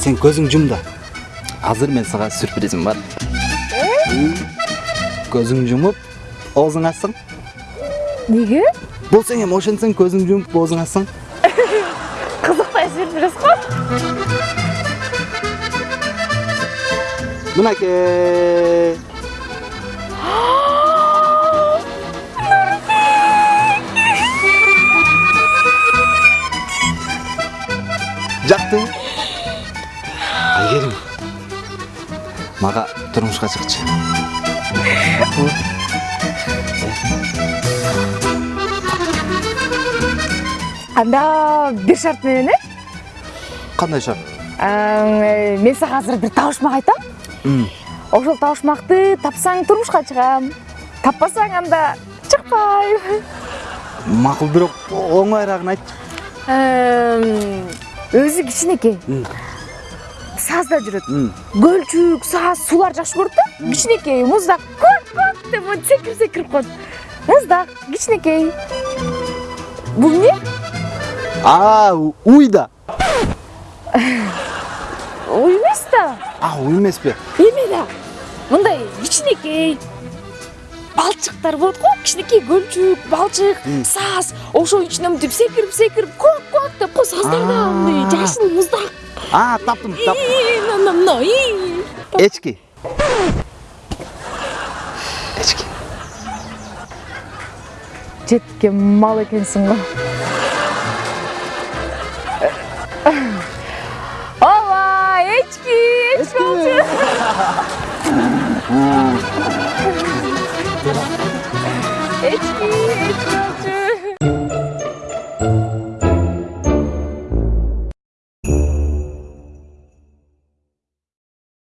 сен көзің жум да азыр мен сага сюрпризим бар көзүң жумуп оозуң ачсаң неге болсоң эми ошентсең көзүң жумуп оозуң ачсаң қызықтай сюрприз ғой мынакей жактыбы мага турмушка чыкчы. Анда бир шарт менен э? Кандай шарт? Ә, мен сага азыр бир табышмак айтам. Ошол табышмакты тапсаң турмушка чыгам. Таппасаң анда чыкпайм макул бирок оңойраагын айтчы өзү кичинекей сазда жүрөт. Көлчүк саз суулар жакшы көрөт да кичинекей муздак көк көк деп монтип секирип секирип коет муздак кичинекей. Бул эмне? А уй да уй эмес да а уй эмеспи эме да мындай кичинекей. Балчыктар болот го кичинекей көлчүк балчык саз ошонун ичинен мынтип секирип секирип көк деп го саздар да мындай жашыл муздак а таптым таптым мына мына ии. эчки эчки жеткен мал экенсиң го ооба эчки эчки болчу